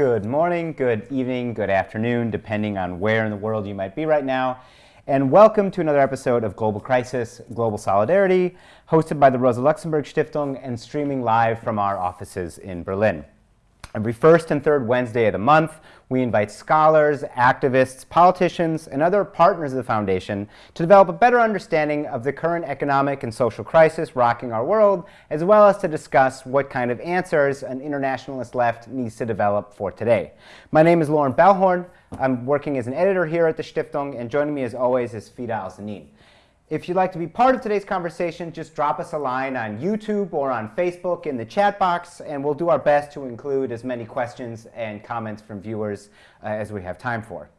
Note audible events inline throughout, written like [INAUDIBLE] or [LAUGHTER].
Good morning, good evening, good afternoon, depending on where in the world you might be right now. And welcome to another episode of Global Crisis, Global Solidarity, hosted by the Rosa Luxemburg Stiftung and streaming live from our offices in Berlin. Every first and third Wednesday of the month, we invite scholars, activists, politicians, and other partners of the Foundation to develop a better understanding of the current economic and social crisis rocking our world, as well as to discuss what kind of answers an internationalist left needs to develop for today. My name is Loren Balhorn. I'm working as an editor here at the Stiftung, and joining me as always is Fida Al-Zanin. If you'd like to be part of today's conversation, just drop us a line on YouTube or on Facebook in the chat box, and we'll do our best to include as many questions and comments from viewers uh, as we have time for.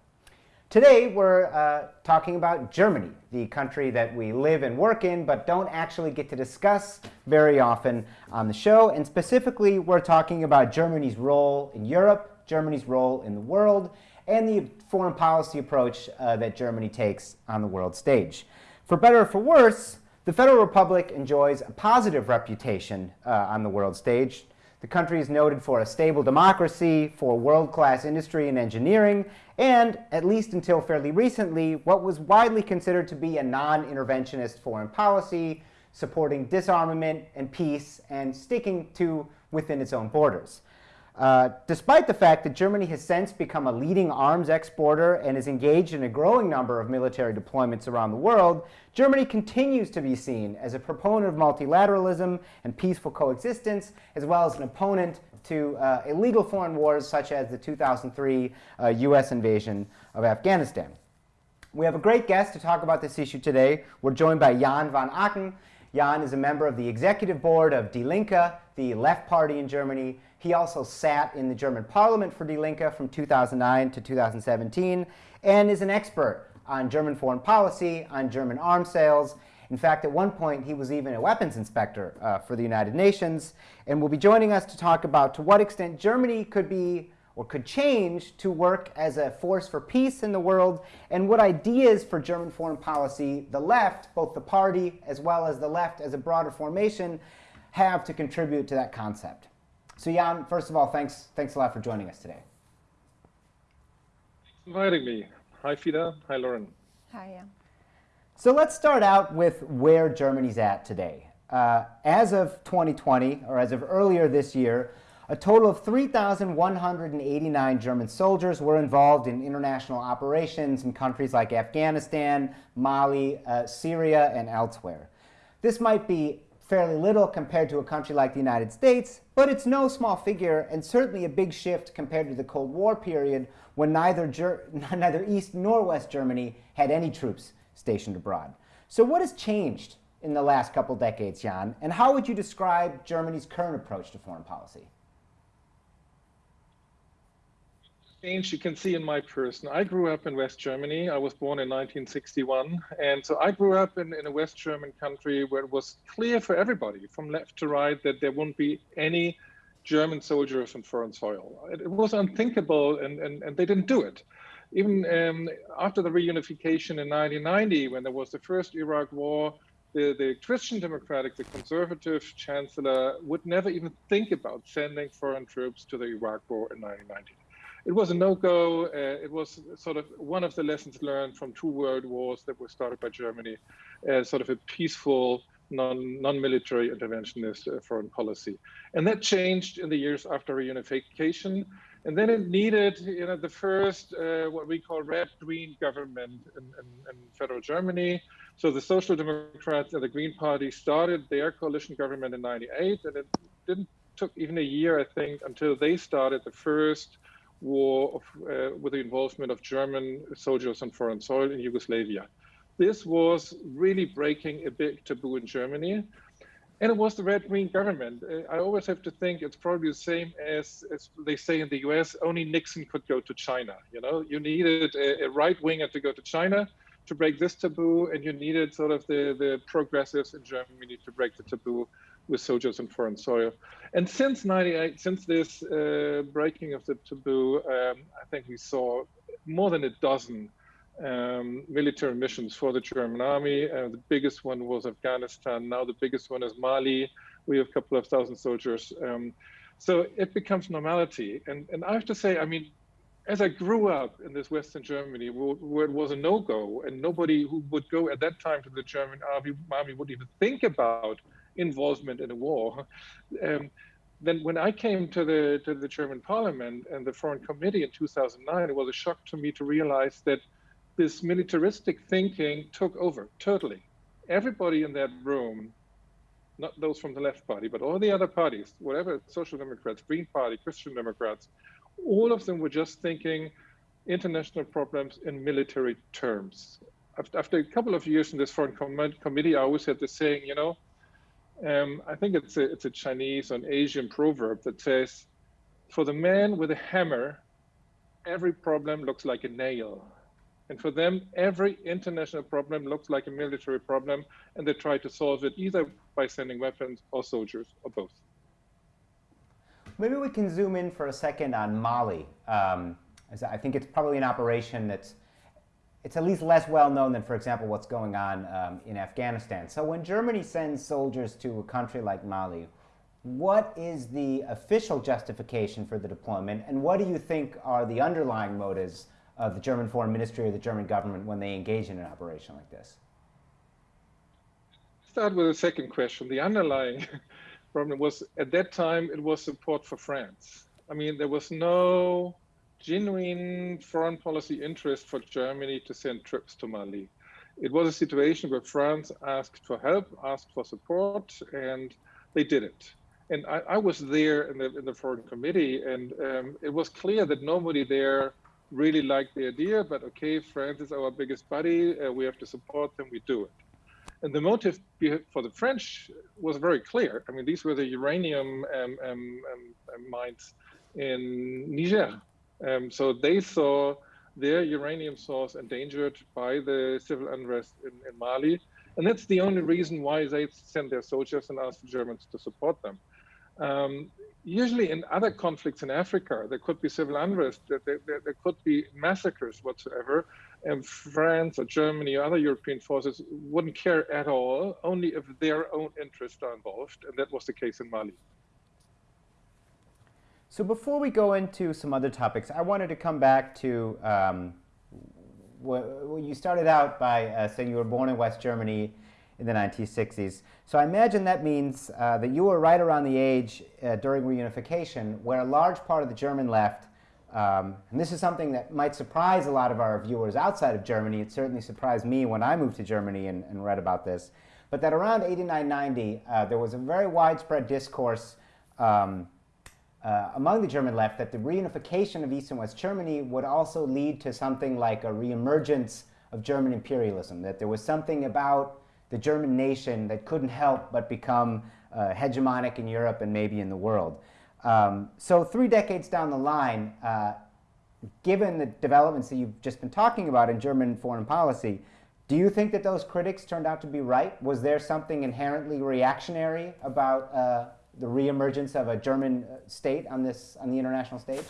Today, we're uh, talking about Germany, the country that we live and work in, but don't actually get to discuss very often on the show. And specifically, we're talking about Germany's role in Europe, Germany's role in the world, and the foreign policy approach uh, that Germany takes on the world stage. For better or for worse, the Federal Republic enjoys a positive reputation uh, on the world stage. The country is noted for a stable democracy, for world-class industry and engineering, and, at least until fairly recently, what was widely considered to be a non-interventionist foreign policy, supporting disarmament and peace, and sticking to within its own borders. Uh, despite the fact that Germany has since become a leading arms exporter and is engaged in a growing number of military deployments around the world, Germany continues to be seen as a proponent of multilateralism and peaceful coexistence, as well as an opponent to uh, illegal foreign wars such as the 2003 uh, US invasion of Afghanistan. We have a great guest to talk about this issue today. We're joined by Jan van Aken. Jan is a member of the executive board of Die Linke, the left party in Germany, he also sat in the German parliament for Die Linke from 2009 to 2017 and is an expert on German foreign policy, on German arms sales. In fact, at one point, he was even a weapons inspector uh, for the United Nations and will be joining us to talk about to what extent Germany could be or could change to work as a force for peace in the world and what ideas for German foreign policy the left, both the party as well as the left as a broader formation, have to contribute to that concept. So Jan, first of all, thanks, thanks a lot for joining us today. inviting me. Hi, Fida. Hi, Loren. Hi, Jan. So let's start out with where Germany's at today. Uh, as of 2020, or as of earlier this year, a total of 3,189 German soldiers were involved in international operations in countries like Afghanistan, Mali, uh, Syria, and elsewhere. This might be fairly little compared to a country like the United States, but it's no small figure and certainly a big shift compared to the Cold War period when neither, Ger [LAUGHS] neither East nor West Germany had any troops stationed abroad. So what has changed in the last couple decades, Jan, and how would you describe Germany's current approach to foreign policy? Change you can see in my person. I grew up in West Germany. I was born in 1961. And so I grew up in, in a West German country where it was clear for everybody from left to right that there wouldn't be any German soldiers on foreign soil. It, it was unthinkable and, and, and they didn't do it. Even um, after the reunification in 1990, when there was the first Iraq war, the, the Christian Democratic, the conservative chancellor would never even think about sending foreign troops to the Iraq war in 1990 it was a no-go. Uh, it was sort of one of the lessons learned from two world wars that were started by Germany, uh, sort of a peaceful, non, non-military interventionist uh, foreign policy. And that changed in the years after reunification. And then it needed, you know, the first, uh, what we call red-green government in, in, in federal Germany. So the Social Democrats and the Green Party started their coalition government in 98, and it didn't took even a year, I think, until they started the first war of, uh, with the involvement of German soldiers on foreign soil in Yugoslavia. This was really breaking a big taboo in Germany. And it was the red-green government. Uh, I always have to think it's probably the same as, as they say in the US, only Nixon could go to China. You know, you needed a, a right winger to go to China to break this taboo, and you needed sort of the, the progressives in Germany to break the taboo with soldiers on foreign soil. And since 98, since this uh, breaking of the taboo, um, I think we saw more than a dozen um, military missions for the German army. Uh, the biggest one was Afghanistan. Now the biggest one is Mali. We have a couple of thousand soldiers. Um, So it becomes normality. And, and I have to say, I mean, as I grew up in this Western Germany, where it was a no-go, and nobody who would go at that time to the German army, army would even think about involvement in a war. Um, then when I came to the to the German Parliament and the Foreign Committee in 2009, it was a shock to me to realize that this militaristic thinking took over totally. Everybody in that room, not those from the left party, but all the other parties, whatever Social Democrats, Green Party, Christian Democrats, all of them were just thinking international problems in military terms. After a couple of years in this foreign com committee, I always had this saying, you know, um, I think it's a, it's a Chinese or an Asian proverb that says, for the man with a hammer, every problem looks like a nail. And for them, every international problem looks like a military problem, and they try to solve it either by sending weapons or soldiers or both. Maybe we can zoom in for a second on Mali. Um, I think it's probably an operation that's it's at least less well known than, for example, what's going on um, in Afghanistan. So when Germany sends soldiers to a country like Mali, what is the official justification for the deployment, and what do you think are the underlying motives of the German foreign ministry or the German government when they engage in an operation like this? Start with the second question. The underlying [LAUGHS] problem was at that time it was support for France. I mean, there was no genuine foreign policy interest for Germany to send troops to Mali. It was a situation where France asked for help, asked for support, and they did it. And I, I was there in the, in the foreign committee, and um, it was clear that nobody there really liked the idea, but okay, France is our biggest buddy, uh, we have to support them, we do it. And the motive for the French was very clear. I mean, these were the uranium um, um, um mines in Niger, um, so they saw their uranium source endangered by the civil unrest in, in, Mali. And that's the only reason why they sent their soldiers and asked the Germans to support them. Um, usually in other conflicts in Africa, there could be civil unrest, there, there, there could be massacres whatsoever, and France or Germany or other European forces wouldn't care at all, only if their own interests are involved, and that was the case in Mali. So before we go into some other topics, I wanted to come back to um, you started out by uh, saying you were born in West Germany in the 1960s. So I imagine that means uh, that you were right around the age uh, during reunification where a large part of the German left, um, and this is something that might surprise a lot of our viewers outside of Germany. It certainly surprised me when I moved to Germany and, and read about this. But that around 89, 90, uh, there was a very widespread discourse um, uh, among the German left that the reunification of East and West Germany would also lead to something like a reemergence of German imperialism, that there was something about the German nation that couldn't help but become uh, hegemonic in Europe and maybe in the world. Um, so three decades down the line, uh, given the developments that you've just been talking about in German foreign policy, do you think that those critics turned out to be right? Was there something inherently reactionary about uh, the reemergence of a German uh, state on this on the international stage?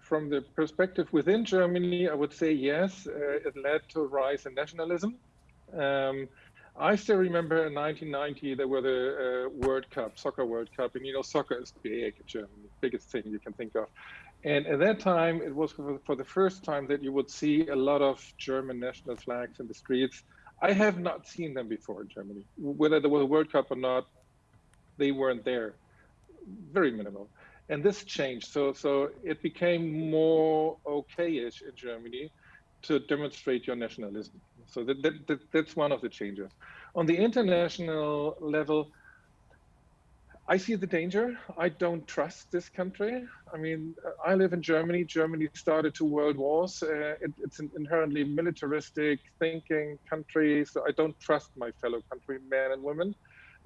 From the perspective within Germany, I would say yes. Uh, it led to a rise in nationalism. Um, I still remember in 1990 there were the uh, World Cup, soccer World Cup, and you know soccer is big in Germany, biggest thing you can think of. And at that time, it was for the first time that you would see a lot of German national flags in the streets. I have not seen them before in Germany. Whether there was a World Cup or not, they weren't there. Very minimal. And this changed. So so it became more okay-ish in Germany to demonstrate your nationalism. So that, that, that, that's one of the changes. On the international level, I see the danger. I don't trust this country. I mean, I live in Germany. Germany started two world wars. Uh, it, it's an inherently militaristic thinking country, so I don't trust my fellow countrymen and women.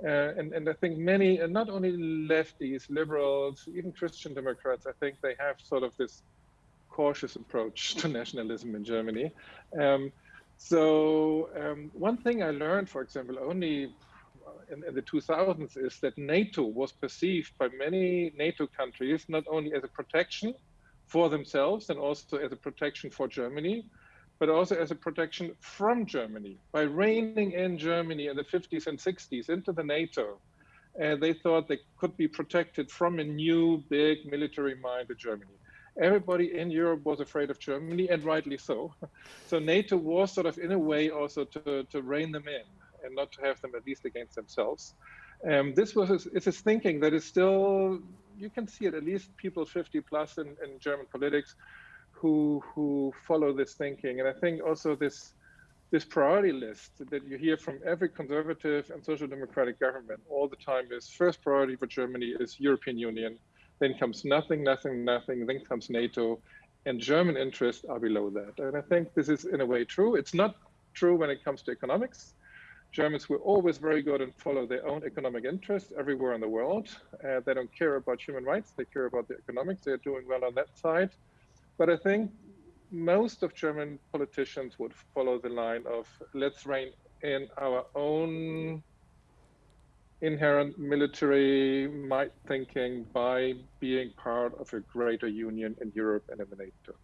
Uh, and, and I think many, and not only lefties, liberals, even Christian Democrats, I think they have sort of this cautious approach [LAUGHS] to nationalism in Germany. Um, so um, one thing I learned, for example, only in, in, the 2000s is that NATO was perceived by many NATO countries not only as a protection for themselves and also as a protection for Germany, but also as a protection from Germany. By reining in Germany in the 50s and 60s into the NATO, and they thought they could be protected from a new big military mind in Germany. Everybody in Europe was afraid of Germany, and rightly so. [LAUGHS] So NATO was sort of, in a way, also to, to rein them in and not to have them at least against themselves. Um, this was it's a thinking that is still you can see it at least people 50 plus in, in German politics who who follow this thinking, and I think also this this priority list that you hear from every conservative and social democratic government all the time is first priority for Germany is European Union, then comes nothing, nothing, nothing, then comes NATO, and German interests are below that. And I think this is in a way true. It's not true when it comes to economics. Germans were always very good and follow their own economic interests everywhere in the world. Uh, they don't care about human rights, they care about the economics. They're doing well on that side. But I think most of German politicians would follow the line of let's rein in our own inherent military might thinking by being part of a greater union in Europe and in the NATO.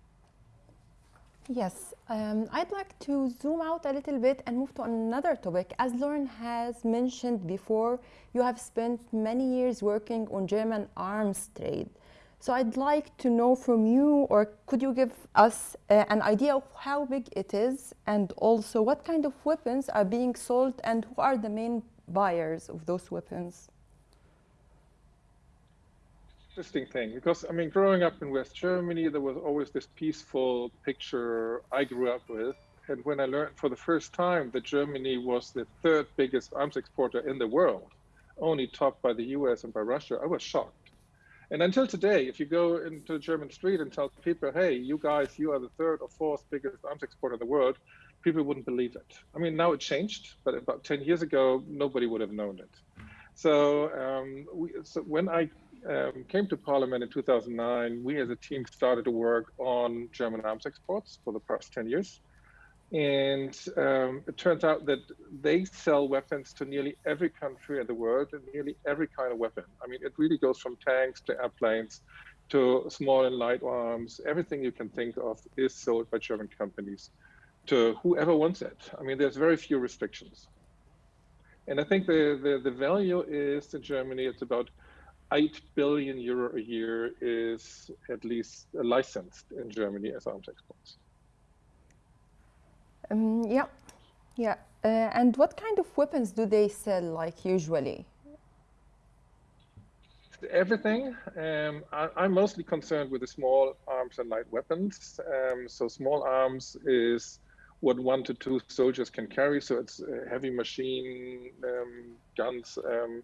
Yes, um, I'd like to zoom out a little bit and move to another topic. As Loren has mentioned before, you have spent many years working on German arms trade. So I'd like to know from you, or could you give us uh, an idea of how big it is, and also what kind of weapons are being sold, and who are the main buyers of those weapons? Interesting thing because I mean, growing up in West Germany, there was always this peaceful picture I grew up with. And when I learned for the first time that Germany was the third biggest arms exporter in the world, only topped by the US and by Russia, I was shocked. And until today, if you go into a German street and tell people, hey, you guys, you are the third or fourth biggest arms exporter in the world, people wouldn't believe it. I mean, now it changed, but about 10 years ago, nobody would have known it. So, um, we, so when I um, came to Parliament in 2009, we as a team started to work on German arms exports for the past 10 years. And um, it turns out that they sell weapons to nearly every country in the world and nearly every kind of weapon. I mean, it really goes from tanks to airplanes to small and light arms. Everything you can think of is sold by German companies to whoever wants it. I mean, there's very few restrictions. And I think the, the, the value is in Germany, it's about 8 billion euro a year is at least licensed in Germany as arms exports. Um, yeah, yeah. Uh, and what kind of weapons do they sell, like usually? Everything. Um, I, am mostly concerned with the small arms and light weapons. Um, so small arms is what one to two soldiers can carry. So it's uh, heavy machine um, guns, um,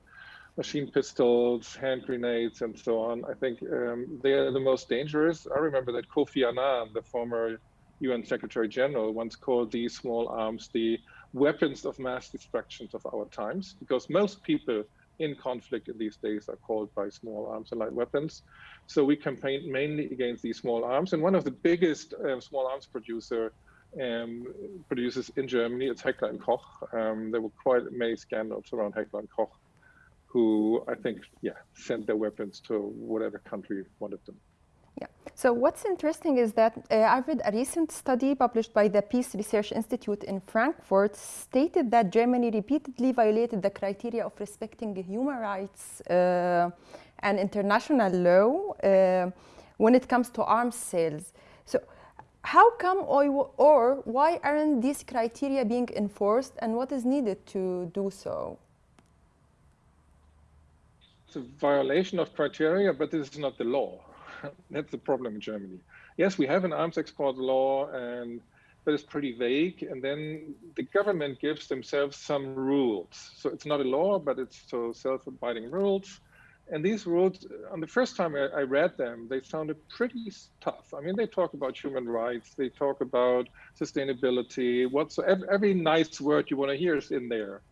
machine pistols, hand grenades, and so on. I think um, they are the most dangerous. I remember that Kofi Annan, the former UN Secretary General, once called these small arms the weapons of mass destruction of our times, because most people in conflict in these days are called by small arms and light weapons. So we campaigned mainly against these small arms. And one of the biggest uh, small arms producer um, producers in Germany, it's Heckler Koch. Um, there were quite many scandals around Heckler Koch who I think, yeah, sent their weapons to whatever country wanted them. Yeah. So what's interesting is that uh, I read a recent study published by the Peace Research Institute in Frankfurt stated that Germany repeatedly violated the criteria of respecting human rights uh, and international law uh, when it comes to arms sales. So how come or, or why aren't these criteria being enforced and what is needed to do so? A violation of criteria, but this is not the law. [LAUGHS] That's the problem in Germany. Yes, we have an arms export law, and but it's pretty vague. And then the government gives themselves some rules. So it's not a law, but it's so self-abiding rules. And these rules, on the first time I, I, read them, they sounded pretty tough. I mean, they talk about human rights, they talk about sustainability, whatsoever. Every nice word you want to hear is in there.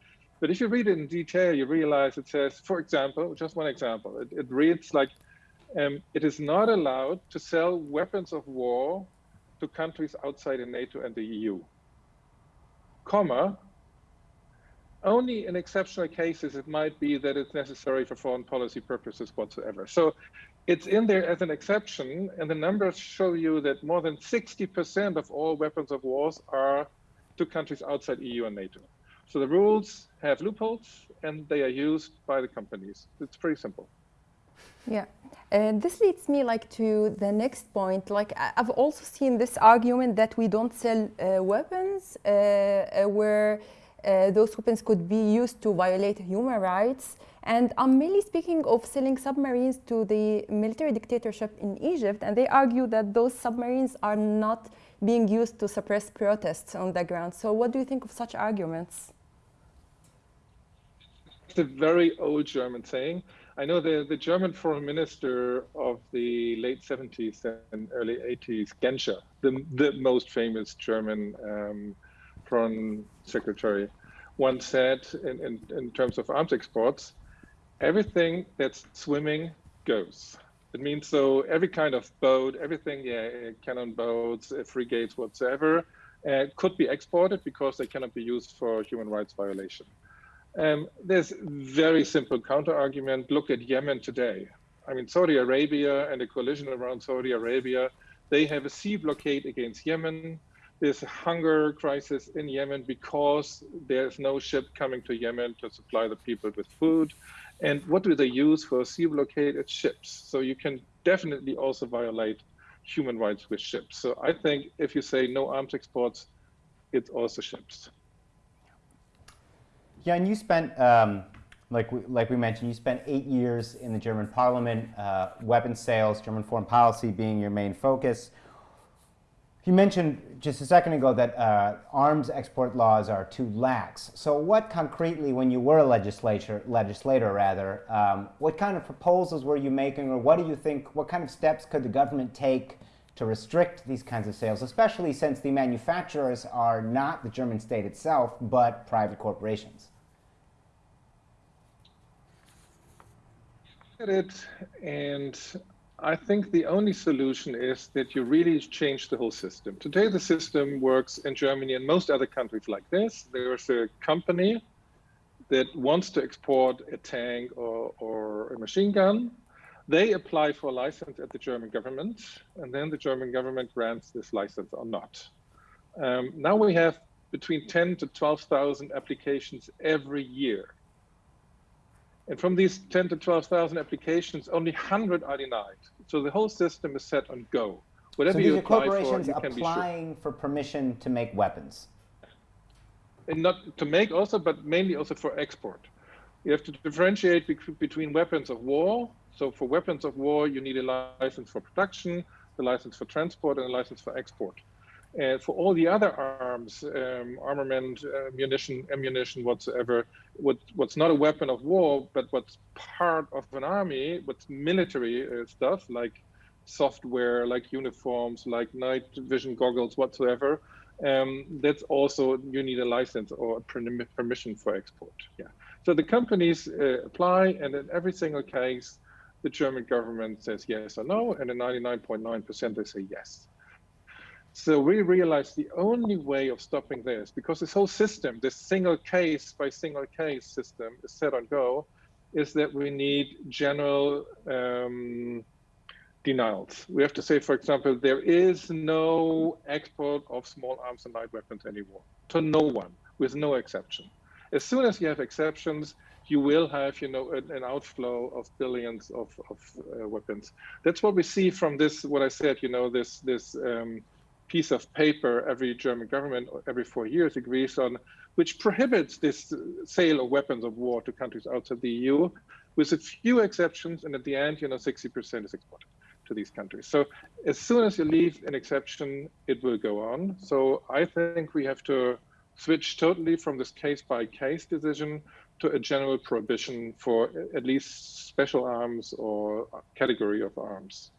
But if you read it in detail, you realize it says, for example, just one example, it, it reads like, um, it is not allowed to sell weapons of war to countries outside of NATO and the EU, comma, only in exceptional cases it might be that it's necessary for foreign policy purposes whatsoever. So it's in there as an exception, and the numbers show you that more than 60% of all weapons of wars are to countries outside EU and NATO. So the rules have loopholes and they are used by the companies. It's pretty simple. Yeah, and this leads me like to the next point. Like I've also seen this argument that we don't sell uh, weapons uh, uh, where uh, those weapons could be used to violate human rights. And I'm mainly speaking of selling submarines to the military dictatorship in Egypt, and they argue that those submarines are not being used to suppress protests on the ground. So, what do you think of such arguments? It's a very old German saying. I know the, the German foreign minister of the late 70s and early 80s, Genscher, the, the most famous German um, foreign secretary, once said in, in, in terms of arms exports, everything that's swimming goes. It means so every kind of boat, everything, yeah, cannon boats, uh, frigates, whatsoever, uh, could be exported because they cannot be used for human rights violation. Um, there's very simple counter argument. Look at Yemen today. I mean, Saudi Arabia and the coalition around Saudi Arabia, they have a sea blockade against Yemen. There's a hunger crisis in Yemen because there's no ship coming to Yemen to supply the people with food. And what do they use for a sea blockade? It's ships. So you can definitely also violate human rights with ships. So I think if you say no arms exports, it's also ships. Yeah, and you spent, um, like, we, like we mentioned, you spent eight years in the German parliament, uh, weapons sales, German foreign policy being your main focus. You mentioned just a second ago that uh, arms export laws are too lax. So what concretely, when you were a legislator, legislator rather, um, what kind of proposals were you making or what do you think, what kind of steps could the government take to restrict these kinds of sales, especially since the manufacturers are not the German state itself, but private corporations? At it, and I think the only solution is that you really change the whole system. Today, the system works in Germany and most other countries like this. There's a company that wants to export a tank or, or a machine gun. They apply for a license at the German government, and then the German government grants this license or not. Um, now we have between 10 to 12,000 applications every year. And from these 10 to 12,000 applications, only 100 are denied. So the whole system is set on go. Whatever so you apply corporations for, you can applying sure. for permission to make weapons. And not to make also, but mainly also for export. You have to differentiate between weapons of war. So for weapons of war, you need a license for production, the license for transport, and a license for export. And for all the other arms, um, armament, uh, munition, ammunition, whatsoever, what, what's not a weapon of war, but what's part of an army, what's military uh, stuff like software, like uniforms, like night vision goggles, whatsoever, um, that's also you need a license or a permission for export. Yeah. So the companies uh, apply, and in every single case, the German government says yes or no, and in 99.9% they say yes. So we realized the only way of stopping this, because this whole system, this single case by single case system is set on go, is that we need general um, denials. We have to say, for example, there is no export of small arms and light weapons anymore to no one, with no exception. As soon as you have exceptions, you will have, you know, an, an outflow of billions of, of uh, weapons. That's what we see from this. What I said, you know, this this um, piece of paper every German government every four years agrees on, which prohibits this sale of weapons of war to countries outside the EU, with a few exceptions. And at the end, you know, 60% is exported to these countries. So as soon as you leave an exception, it will go on. So I think we have to switch totally from this case by case decision to a general prohibition for at least special arms or category of arms.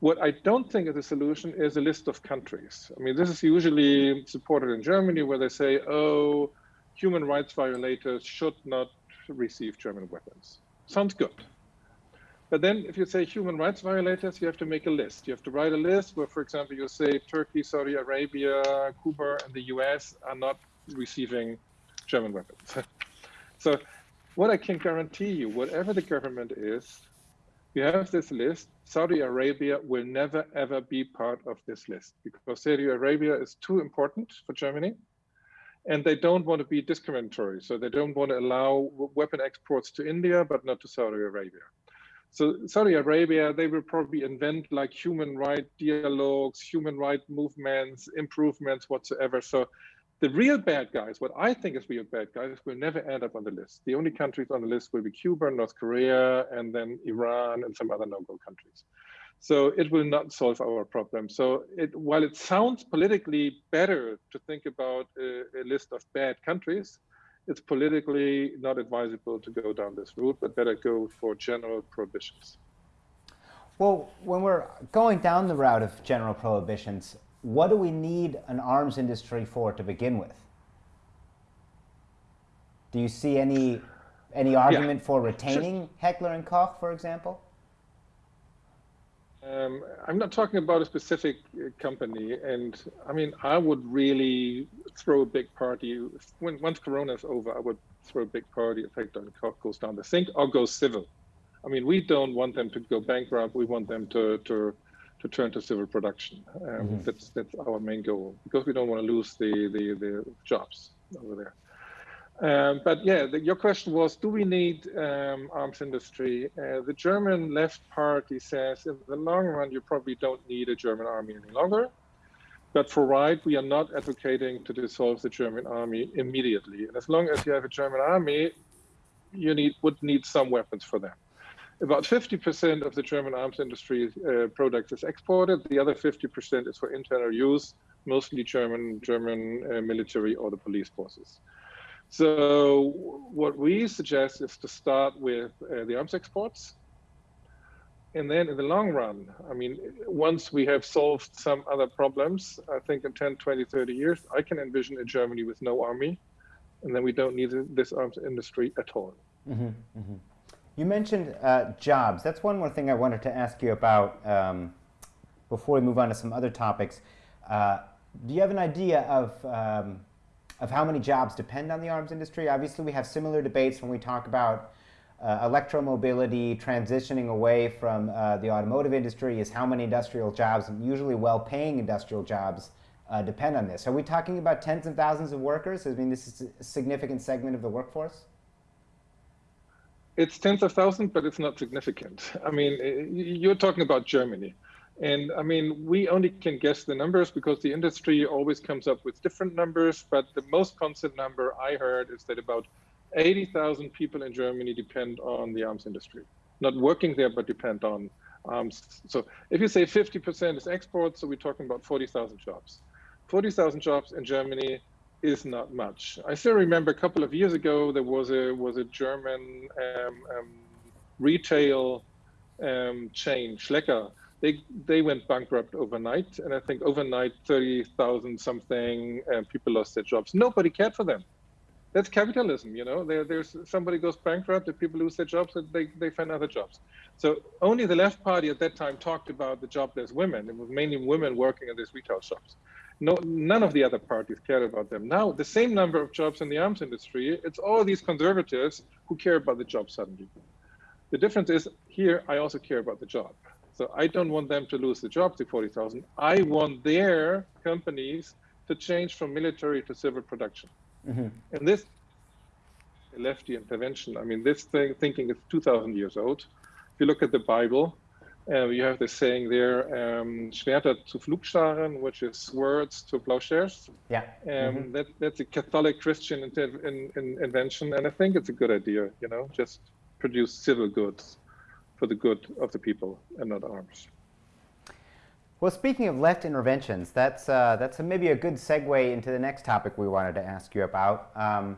What I don't think is a solution is a list of countries. I mean, this is usually supported in Germany where they say, oh, human rights violators should not receive German weapons. Sounds good. But then if you say human rights violators, you have to make a list. You have to write a list where, for example, you say Turkey, Saudi Arabia, Cuba, and the US are not receiving German weapons. [LAUGHS] so what I can guarantee you, whatever the government is, you have this list. Saudi Arabia will never ever be part of this list because Saudi Arabia is too important for Germany. and they don't want to be discriminatory. So they don't want to allow weapon exports to India, but not to Saudi Arabia. So Saudi Arabia, they will probably invent like human right dialogues, human right movements, improvements, whatsoever. So the real bad guys, what I think is real bad guys, will never end up on the list. The only countries on the list will be Cuba, North Korea, and then Iran and some other no-go countries. So it will not solve our problem. So it, while it sounds politically better to think about a, a list of bad countries, it's politically not advisable to go down this route, but better go for general prohibitions. Well, when we're going down the route of general prohibitions, what do we need an arms industry for to begin with? Do you see any any argument yeah. for retaining Heckler and Koch, for example? Um, I'm not talking about a specific uh, company, and I mean, I would really throw a big party when once Corona is over. I would throw a big party if Heckler and Koch goes down the sink or goes civil. I mean, we don't want them to go bankrupt. We want them to to to turn to civil production. Um, mm -hmm. That's that's our main goal because we don't want to lose the the the jobs over there. Um, but yeah, the, your question was, do we need um, arms industry? Uh, the German left party says in the long run, you probably don't need a German army any longer. But for right, we are not advocating to dissolve the German army immediately. And as long as you have a German army, you need would need some weapons for them. About 50% of the German arms industry uh, products is exported. The other 50% is for internal use, mostly German German uh, military or the police forces. So what we suggest is to start with uh, the arms exports. And then in the long run, I mean, once we have solved some other problems, I think in 10, 20, 30 years, I can envision a Germany with no army. And then we don't need this arms industry at all. Mm -hmm, mm -hmm. You mentioned uh, jobs. That's one more thing I wanted to ask you about um, before we move on to some other topics. Uh, do you have an idea of um, of how many jobs depend on the arms industry. Obviously, we have similar debates when we talk about uh, electromobility transitioning away from uh, the automotive industry is how many industrial jobs, usually well-paying industrial jobs, uh, depend on this. Are we talking about tens of thousands of workers? I mean, this is a significant segment of the workforce? It's tens of thousands, but it's not significant. I mean, eh, you're talking about Germany. And I mean, we only can guess the numbers because the industry always comes up with different numbers. But the most constant number I heard is that about 80,000 people in Germany depend on the arms industry, not working there, but depend on arms. So if you say 50% is export, so we're talking about 40,000 jobs. 40,000 jobs in Germany is not much. I still remember a couple of years ago, there was a was a German um, um, retail um, chain, Schlecker, they they went bankrupt overnight, and I think overnight thirty thousand something uh, people lost their jobs. Nobody cared for them. That's capitalism, you know. There, there's somebody goes bankrupt, and people lose their jobs, and they they find other jobs. So only the left party at that time talked about the jobless women. It was mainly women working in these retail shops. No, none of the other parties cared about them. Now the same number of jobs in the arms industry. It's all these conservatives who care about the job suddenly. The difference is here. I also care about the job. So I don't want them to lose the job to 40,000. I want their companies to change from military to civil production. Mm -hmm. And this lefty intervention, I mean, this thing, thinking is 2,000 years old. If you look at the Bible, uh, you have the saying there, um, Schwerter zu Pflugscharen, which is swords to plowshares. Yeah. Um, mm -hmm. that, that's a Catholic Christian in, in, in invention, and I think it's a good idea, you know, just produce civil goods for the good of the people and not arms. Well, speaking of left interventions, that's, uh, that's a, maybe a good segue into the next topic we wanted to ask you about. Um,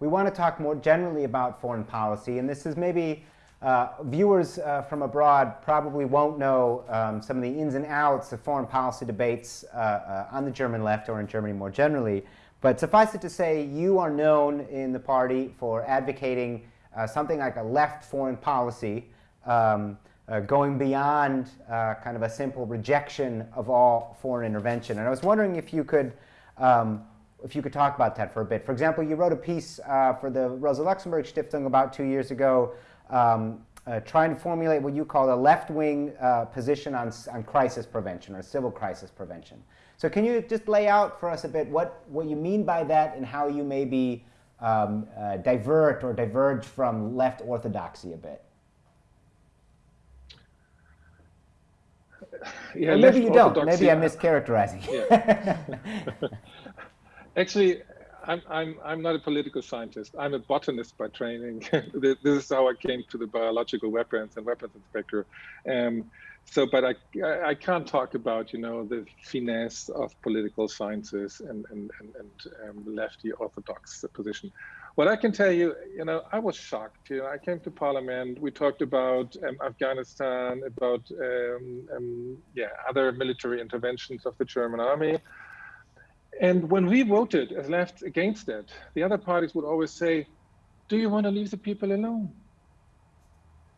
we want to talk more generally about foreign policy, and this is maybe uh, viewers uh, from abroad probably won't know um, some of the ins and outs of foreign policy debates uh, uh, on the German left or in Germany more generally. But suffice it to say, you are known in the party for advocating uh, something like a left foreign policy um, uh, going beyond kind of a simple rejection of all foreign intervention. And I was wondering if you could um, if you could talk about that for a bit. For example, you wrote a piece for the Rosa Luxemburg Stiftung about two years ago um, uh, trying to formulate what you call a left-wing uh, position on, on crisis prevention or civil crisis prevention. So can you just lay out for us a bit what, what you mean by that and how you maybe um, uh, divert or diverge from left orthodoxy a bit? Yeah, maybe you don't. Maybe I'm mischaracterizing. Yeah. [LAUGHS] Actually, I'm, I'm, I'm not a political scientist. I'm a botanist by training. [LAUGHS] this is how I came to the biological weapons and weapons inspector. Um, so, but I, I can't talk about, you know, the finesse of political sciences and, and, and, and um, lefty orthodox position. What I can tell you, you know, I was shocked. You know, I came to Parliament. We talked about um, Afghanistan, about um, um, yeah, other military interventions of the German army. And when we voted as left against it, the other parties would always say, do you want to leave the people alone?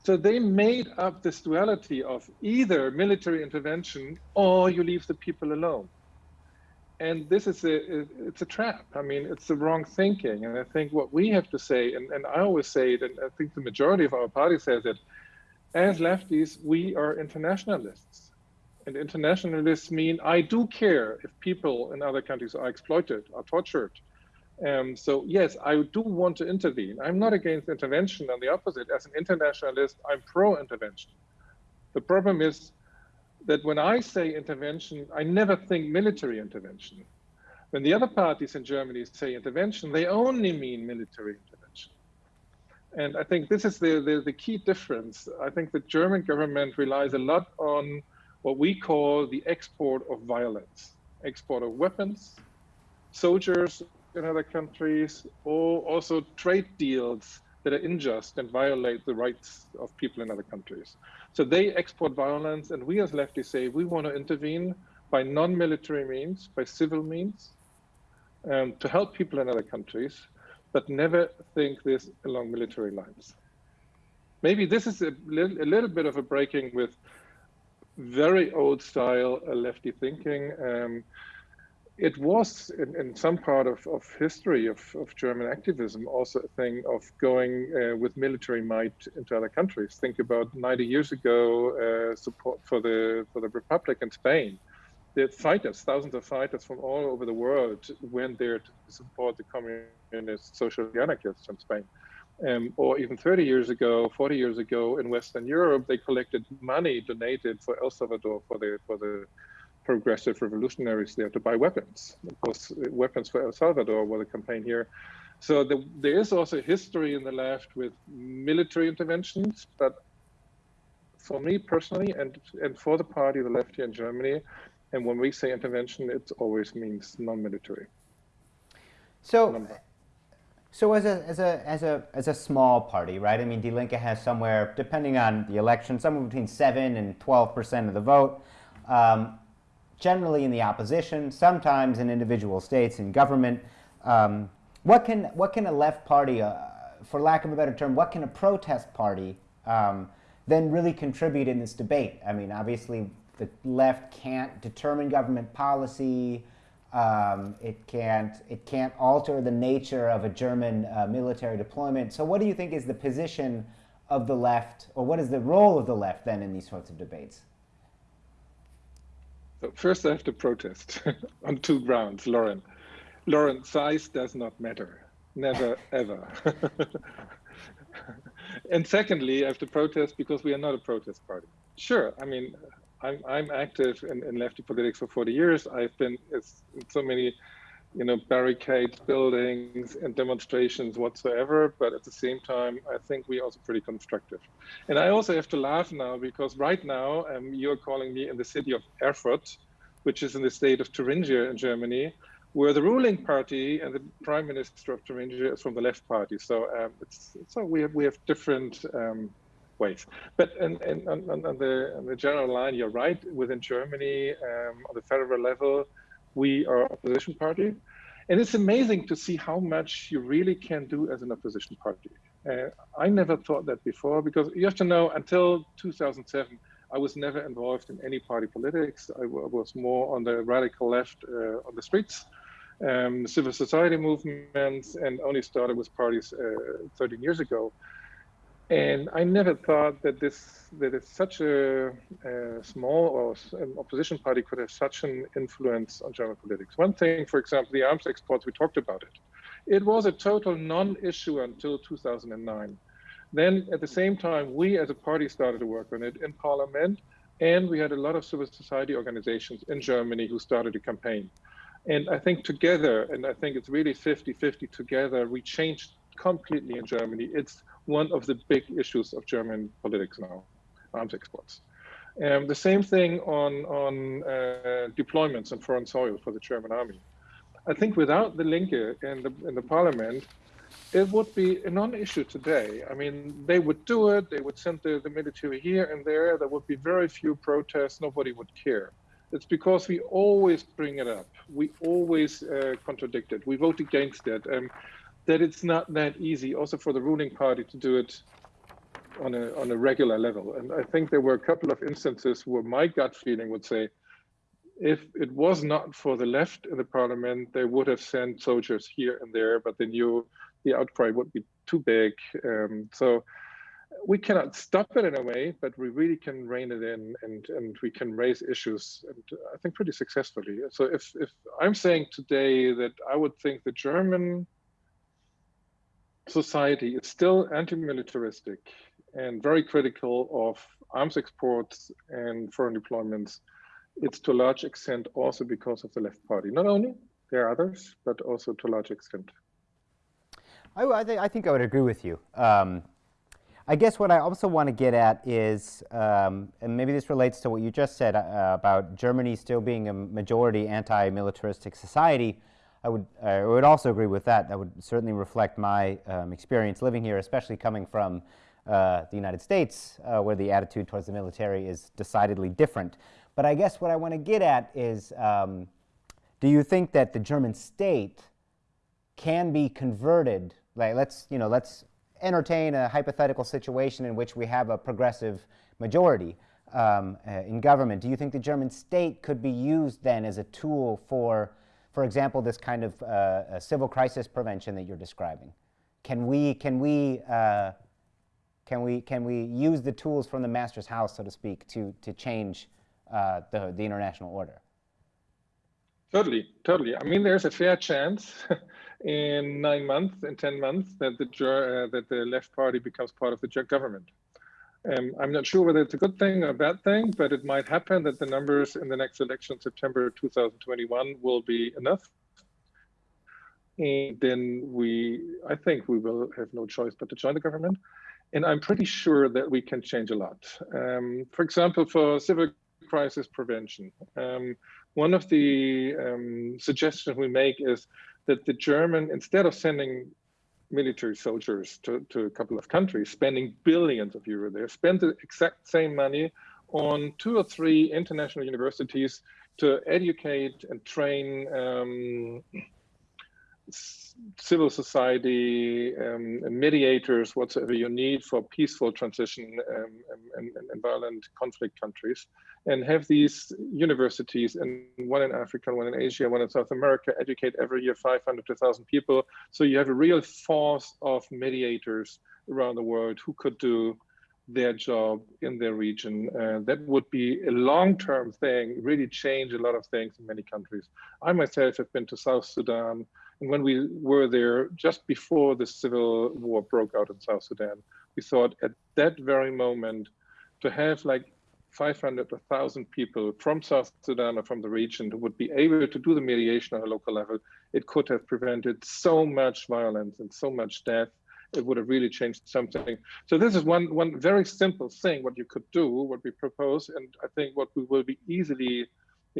So they made up this duality of either military intervention or you leave the people alone. And this is a, it's a trap. I mean, it's the wrong thinking. And I think what we have to say, and, and I always say it, and I think the majority of our party says it, as lefties, we are internationalists and internationalists mean I do care if people in other countries are exploited, are tortured. Um, so yes, I do want to intervene. I'm not against intervention. On the opposite, as an internationalist, I'm pro-intervention. The problem is that when I say intervention, I never think military intervention. When the other parties in Germany say intervention, they only mean military intervention. And I think this is the, the, the key difference. I think the German government relies a lot on what we call the export of violence, export of weapons, soldiers in other countries, or also trade deals that are unjust and violate the rights of people in other countries. So they export violence, and we as lefties say we want to intervene by non-military means, by civil means, um, to help people in other countries, but never think this along military lines. Maybe this is a, li a little bit of a breaking with very old style uh, lefty thinking. Um, it was in, in, some part of, of history of, of, German activism also a thing of going uh, with military might into other countries. Think about 90 years ago, uh, support for the for the Republic in Spain. The fighters, thousands of fighters from all over the world went there to support the communist social anarchists in Spain um, or even 30 years ago, 40 years ago in Western Europe, they collected money donated for El Salvador for the for the progressive revolutionaries there to buy weapons. Of course, weapons for El Salvador were the campaign here. So the, there is also history in the left with military interventions, but for me personally, and and for the party, the left here in Germany, and when we say intervention, it always means non-military. So. So as a, as, a, as, a, as a small party, right? I mean, Die Linke has somewhere, depending on the election, somewhere between 7 and 12% of the vote. Um, generally in the opposition, sometimes in individual states in government. Um, what, can, what can a left party, uh, for lack of a better term, what can a protest party um, then really contribute in this debate? I mean, obviously the left can't determine government policy, um, it can't it can't alter the nature of a German uh, military deployment. So, what do you think is the position of the left, or what is the role of the left then in these sorts of debates? So first, I have to protest [LAUGHS] on two grounds, Loren. Loren, size does not matter, never [LAUGHS] ever. [LAUGHS] and secondly, I have to protest because we are not a protest party. Sure, I mean, I'm, I'm active in, in lefty politics for 40 years. I've been in so many, you know, barricades, buildings, and demonstrations whatsoever. But at the same time, I think we're also pretty constructive. And I also have to laugh now because right now um, you're calling me in the city of Erfurt, which is in the state of Thuringia in Germany, where the ruling party and the prime minister of Thuringia is from the left party. So um, it's so we have we have different. Um, ways. But in, in, on, on, the, on the general line, you're right. Within Germany, um, on the federal level, we are opposition party. And it's amazing to see how much you really can do as an opposition party. Uh, I never thought that before because you have to know until 2007, I was never involved in any party politics. I was more on the radical left uh, on the streets, um, civil society movements, and only started with parties uh, 13 years ago. And I never thought that this that such a, a small or an opposition party could have such an influence on German politics. One thing, for example, the arms exports, we talked about it. It was a total non-issue until 2009. Then at the same time, we as a party started to work on it in parliament, and we had a lot of civil society organizations in Germany who started a campaign. And I think together, and I think it's really 50-50 together, we changed completely in Germany. It's one of the big issues of German politics now, arms exports. Um, the same thing on, on uh, deployments on foreign soil for the German army. I think without the Linke in the, in the parliament, it would be a non-issue today. I mean, they would do it, they would send the, the military here and there, there would be very few protests, nobody would care. It's because we always bring it up. We always uh, contradict it. We vote against it. Um, that it's not that easy also for the ruling party to do it on a on a regular level. And I think there were a couple of instances where my gut feeling would say, if it was not for the left in the parliament, they would have sent soldiers here and there, but they knew the outcry would be too big. Um, so we cannot stop it in a way, but we really can rein it in and, and we can raise issues, and I think pretty successfully. So if, if I'm saying today that I would think the German society is still anti-militaristic and very critical of arms exports and foreign deployments. It's to a large extent also because of the left party. Not only, there are others, but also to a large extent. I, I, th I think I would agree with you. Um, I guess what I also want to get at is, um, and maybe this relates to what you just said uh, about Germany still being a majority anti-militaristic society, I would, I would also agree with that. That would certainly reflect my um, experience living here, especially coming from uh, the United States, uh, where the attitude towards the military is decidedly different. But I guess what I want to get at is, um, do you think that the German state can be converted? Like, let's, you know, let's entertain a hypothetical situation in which we have a progressive majority um, uh, in government. Do you think the German state could be used then as a tool for for example, this kind of uh, civil crisis prevention that you're describing? Can we, can we, uh, can we, can we use the tools from the master's house, so to speak, to, to change uh, the, the international order? Totally, totally. I mean, there's a fair chance [LAUGHS] in nine months, in 10 months, that the, uh, that the left party becomes part of the government. Um, I'm not sure whether it's a good thing or a bad thing, but it might happen that the numbers in the next election, September 2021, will be enough. And then we, I think we will have no choice but to join the government. And I'm pretty sure that we can change a lot. Um, for example, for civil crisis prevention, um, one of the um, suggestions we make is that the German, instead of sending military soldiers to, to a couple of countries, spending billions of euro there, spend the exact same money on two or three international universities to educate and train um, civil society um, mediators, whatsoever you need for peaceful transition um, violent conflict countries, and have these universities, and one in Africa, one in Asia, one in South America, educate every year 500 to 1,000 people. So you have a real force of mediators around the world who could do their job in their region. Uh, that would be a long-term thing, really change a lot of things in many countries. I myself have been to South Sudan, when we were there just before the civil war broke out in South Sudan, we thought at that very moment to have like 500 or 1,000 people from South Sudan or from the region who would be able to do the mediation on a local level, it could have prevented so much violence and so much death. It would have really changed something. So this is one one very simple thing what you could do, what we propose, and I think what we will be easily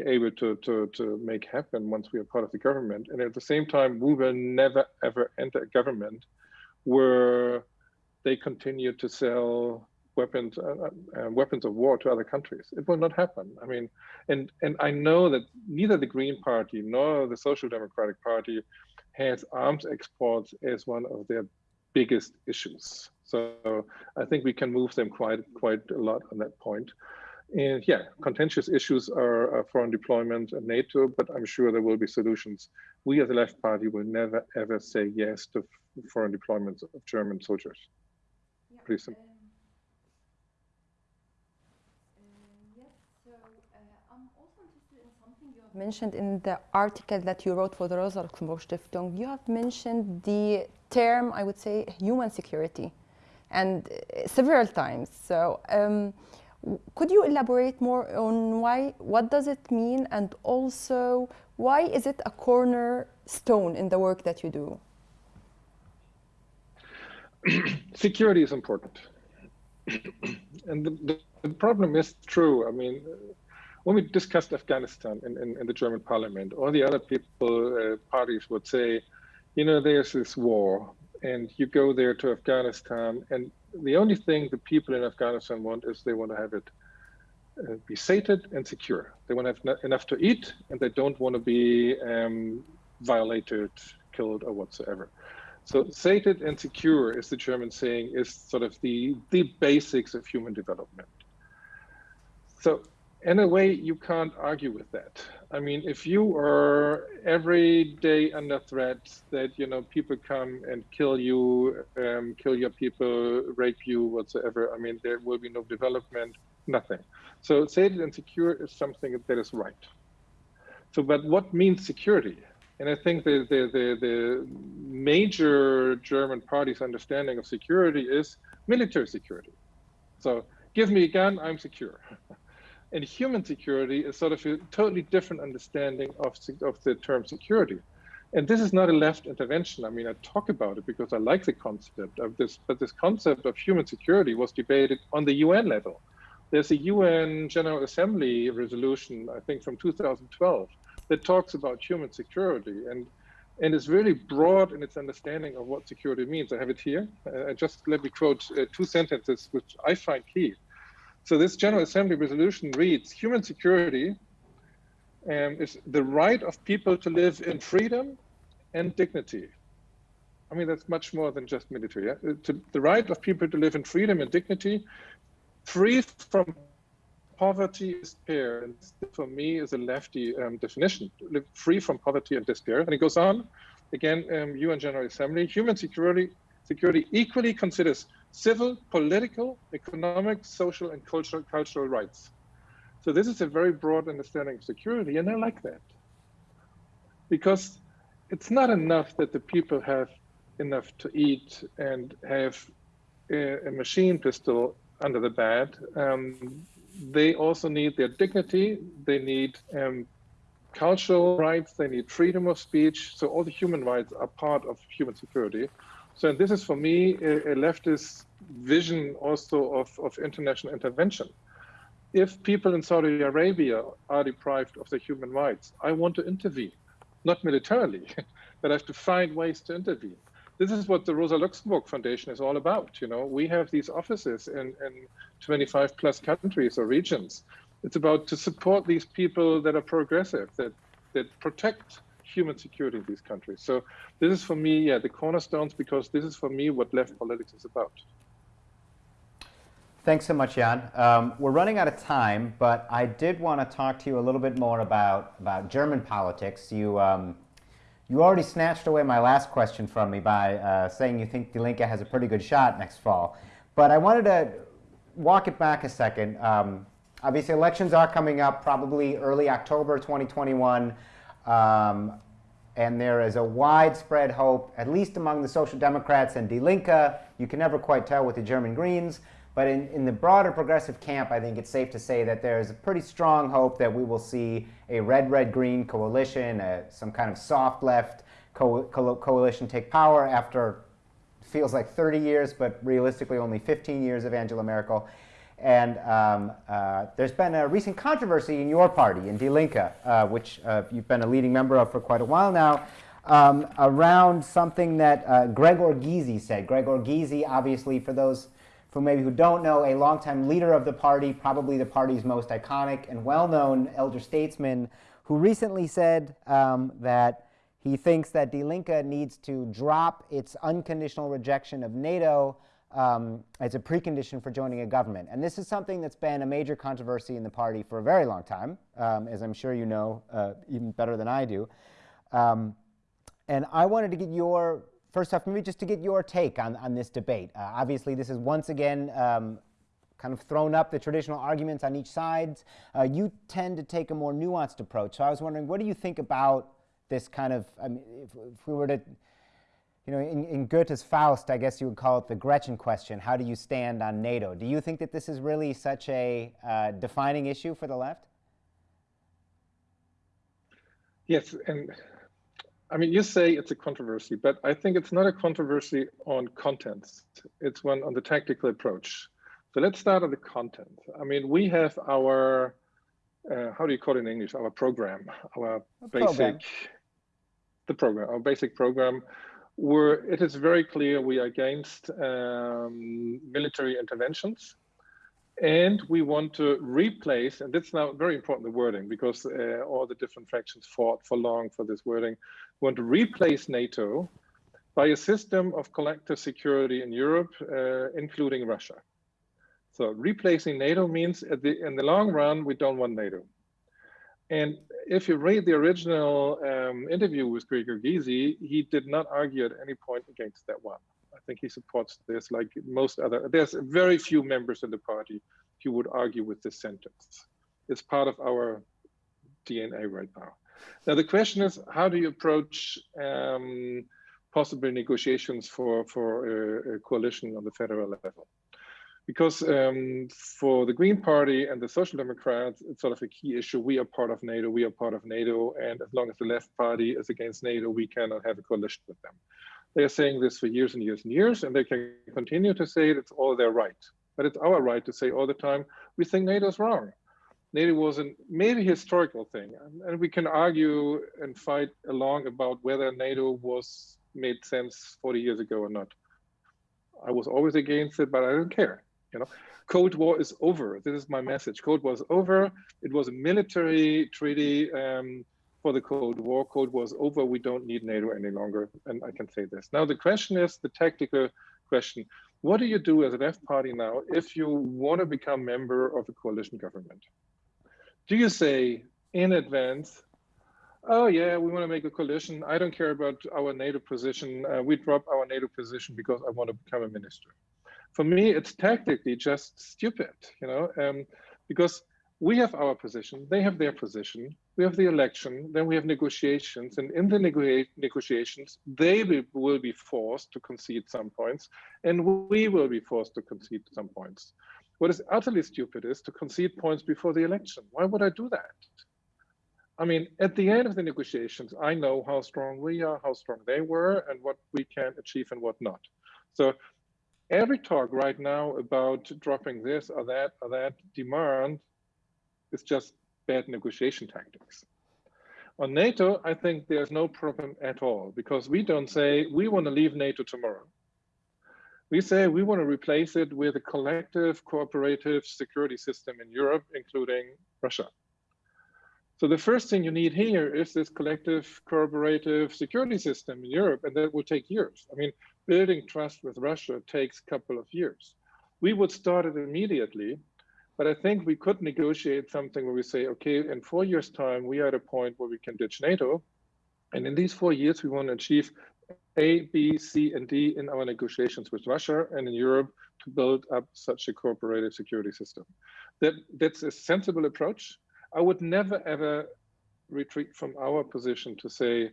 able to, to, to make happen once we are part of the government. And at the same time, we will never, ever enter a government where they continue to sell weapons uh, uh, weapons of war to other countries. It will not happen. I mean, and and I know that neither the Green Party nor the Social Democratic Party has arms exports as one of their biggest issues. So I think we can move them quite quite a lot on that point. And yeah, contentious issues are, foreign deployment and NATO, but I'm sure there will be solutions. We as a left party will never ever say yes to foreign deployments of German soldiers. Yeah, pretty simple. Um, uh, yes. so, uh, I'm also interested in something you have mentioned in the article that you wrote for the Rosa Luxemburg Stiftung, you have mentioned the term, I would say, human security, and uh, several times. So, um, could you elaborate more on why, what does it mean, and also why is it a cornerstone in the work that you do? [CLEARS THROAT] Security is important, [CLEARS THROAT] and the, the, problem is true. I mean when we discussed Afghanistan in, in, in, the German parliament, all the other people, uh, parties would say, you know, there's this war, and you go there to Afghanistan, and the only thing the people in Afghanistan want is they want to have it uh, be sated and secure. They want to have enough to eat, and they don't want to be um, violated, killed, or whatsoever. So sated and secure, is the German saying, is sort of the the basics of human development. So in a way, you can't argue with that. I mean, if you are every day under threat that you know people come and kill you, um, kill your people, rape you, whatsoever, I mean, there will be no development, nothing. So sated and secure is something that is right. So, but what means security? And I think the, the, the, the major German party's understanding of security is military security. So give me a gun, I'm secure. [LAUGHS] and human security is sort of a totally different understanding of, of the term security. And this is not a left intervention. I mean, I talk about it because I like the concept of this, but this concept of human security was debated on the UN level. There's a UN General Assembly resolution, I think from 2012, that talks about human security and and is really broad in its understanding of what security means. I have it here. Uh, just let me quote uh, two sentences, which I find key. So this General Assembly resolution reads, human security um, is the right of people to live in freedom and dignity. I mean, that's much more than just military. Yeah? To, the right of people to live in freedom and dignity, free from poverty and despair. And for me is a lefty um, definition, live free from poverty and despair. And it goes on, again, um, UN General Assembly, human security, security equally considers civil, political, economic, social, and cultural, cultural rights. So this is a very broad understanding of security, and I like that. Because it's not enough that the people have enough to eat and have a, a machine pistol under the bed. Um, they also need their dignity, they need um, cultural rights, they need freedom of speech. So all the human rights are part of human security. So this is for me a, a leftist vision also of, of international intervention. If people in Saudi Arabia are deprived of their human rights, I want to intervene, not militarily, [LAUGHS] but I have to find ways to intervene. This is what the Rosa Luxemburg Foundation is all about. You know, we have these offices in, in 25 plus countries or regions. It's about to support these people that are progressive, that that protect human security in these countries. So this is for me, yeah, the cornerstones, because this is for me what left politics is about. Thanks so much, Jan. Um, we're running out of time, but I did want to talk to you a little bit more about, about German politics. You, um, you already snatched away my last question from me by uh, saying you think Die Linke has a pretty good shot next fall. But I wanted to walk it back a second. Um, obviously, elections are coming up probably early October 2021. Um, and there is a widespread hope, at least among the Social Democrats and Die Linke, you can never quite tell with the German Greens, but in, in the broader progressive camp, I think it's safe to say that there's a pretty strong hope that we will see a red-red-green coalition, some kind of soft left co co coalition take power after feels like 30 years, but realistically only 15 years of Angela Merkel. And um, uh, there's been a recent controversy in your party, in Die Linke, uh, which uh, you've been a leading member of for quite a while now, um, around something that uh, Gregor Gysi said. Gregor Gysi, obviously, for those for maybe who don't know, a longtime leader of the party, probably the party's most iconic and well-known elder statesman, who recently said um, that he thinks that Die Linke needs to drop its unconditional rejection of NATO um, as a precondition for joining a government. And this is something that's been a major controversy in the party for a very long time, um, as I'm sure you know uh, even better than I do. Um, and I wanted to get your first off, maybe just to get your take on, on this debate. Uh, obviously, this is once again um, kind of thrown up the traditional arguments on each side. Uh, you tend to take a more nuanced approach. So I was wondering, what do you think about this kind of, I mean, if, if we were to, you know, in, in, Goethe's Faust, I guess you would call it the Gretchen question. How do you stand on NATO? Do you think that this is really such a uh, defining issue for the left? Yes, and I mean, you say it's a controversy, but I think it's not a controversy on contents. It's one on the tactical approach. So let's start on the content. I mean, we have our, uh, how do you call it in English? Our program, our a basic, program. the program, our basic program, where it is very clear we are against um, military interventions and we want to replace, and that's now very important, the wording, because uh, all the different factions fought for long for this wording, we want to replace NATO by a system of collective security in Europe, uh, including Russia. So replacing NATO means the, in the long run, we don't want NATO. And if you read the original um, interview with Gregor Gysi, he did not argue at any point against that one. I think he supports this like most other, there's very few members in the party who would argue with this sentence. It's part of our DNA right now. Now the question is, how do you approach um, possible negotiations for, for a, a, coalition on the federal level? Because um, for the Green Party and the Social Democrats, it's sort of a key issue. We are part of NATO, we are part of NATO, and as long as the left party is against NATO, we cannot have a coalition with them. They are saying this for years and years and years, and they can continue to say it. It's all their right. But it's our right to say all the time, we think NATO's wrong. NATO was a maybe historical thing, and we can argue and fight along about whether NATO was made sense 40 years ago or not. I was always against it, but I don't care. You know, Cold War is over. This is my message. Cold War is over. It was a military treaty. Um, for the Cold War. Cold War is over. We don't need NATO any longer. And I can say this. Now, the question is the tactical question. What do you do as a left party now if you want to become member of a coalition government? Do you say in advance, oh yeah, we want to make a coalition. I don't care about our NATO position. Uh, we drop our NATO position because I want to become a minister. For me, it's tactically just stupid, you know, um, because we have our position, they have their position, we have the election, then we have negotiations, and in the nego negotiations, they will be forced to concede some points, and we will be forced to concede some points. What is utterly stupid is to concede points before the election. Why would I do that? I mean, at the end of the negotiations, I know how strong we are, how strong they were, and what we can achieve and what not. So every talk right now about dropping this or that or that demand is just bad negotiation tactics. On NATO, I think there's no problem at all because we don't say we want to leave NATO tomorrow. We say we want to replace it with a collective cooperative security system in Europe, including Russia. So the first thing you need here is this collective cooperative security system in Europe, and that will take years. I mean, building trust with Russia takes a couple of years. We would start it immediately but I think we could negotiate something where we say, okay, in four years' time, we are at a point where we can ditch NATO. And in these four years, we want to achieve A, B, C, and D in our negotiations with Russia and in Europe to build up such a cooperative security system. That, that's a sensible approach. I would never, ever retreat from our position to say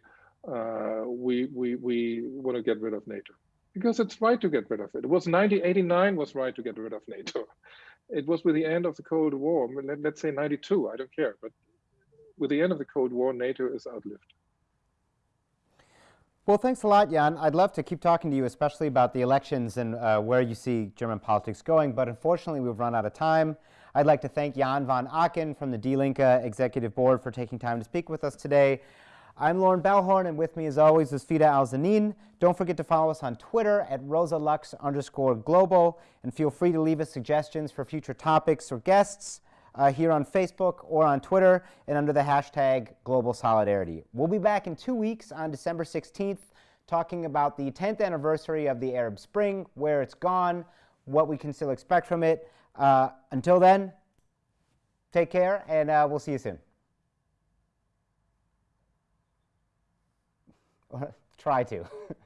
uh, we, we, we want to get rid of NATO because it's right to get rid of it. It was 1989 was right to get rid of NATO it was with the end of the Cold War, let, us say 92, I don't care, but with the end of the Cold War, NATO is outlived. Well, thanks a lot, Jan. I'd love to keep talking to you, especially about the elections and uh, where you see German politics going, but unfortunately, we've run out of time. I'd like to thank Jan van Aken from the Die Linke Executive Board for taking time to speak with us today. I'm Loren Balhorn, and with me, as always, is Fida Alzanin. Don't forget to follow us on Twitter at rosalux underscore global, and feel free to leave us suggestions for future topics or guests uh, here on Facebook or on Twitter and under the hashtag Global Solidarity. We'll be back in two weeks on December 16th talking about the 10th anniversary of the Arab Spring, where it's gone, what we can still expect from it. Uh, until then, take care, and uh, we'll see you soon. [LAUGHS] Try to. [LAUGHS]